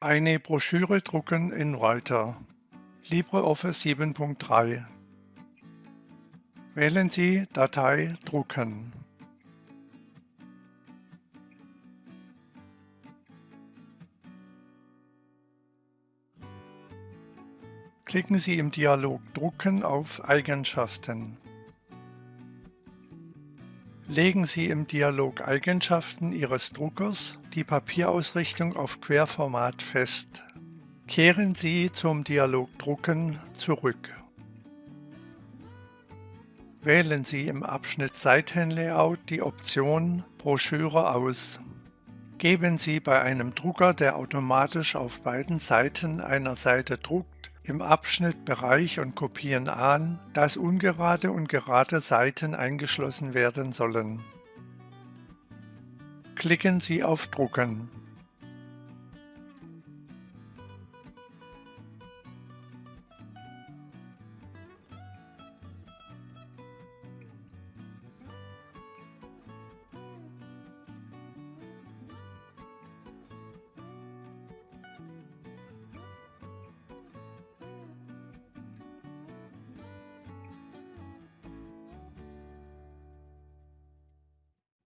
Eine Broschüre drucken in Writer. LibreOffice 7.3 Wählen Sie Datei drucken. Klicken Sie im Dialog Drucken auf Eigenschaften. Legen Sie im Dialog Eigenschaften Ihres Druckers die Papierausrichtung auf Querformat fest. Kehren Sie zum Dialog Drucken zurück. Wählen Sie im Abschnitt Seitenlayout die Option Broschüre aus. Geben Sie bei einem Drucker, der automatisch auf beiden Seiten einer Seite druckt, im Abschnitt Bereich und Kopieren an, dass ungerade und gerade Seiten eingeschlossen werden sollen. Klicken Sie auf Drucken.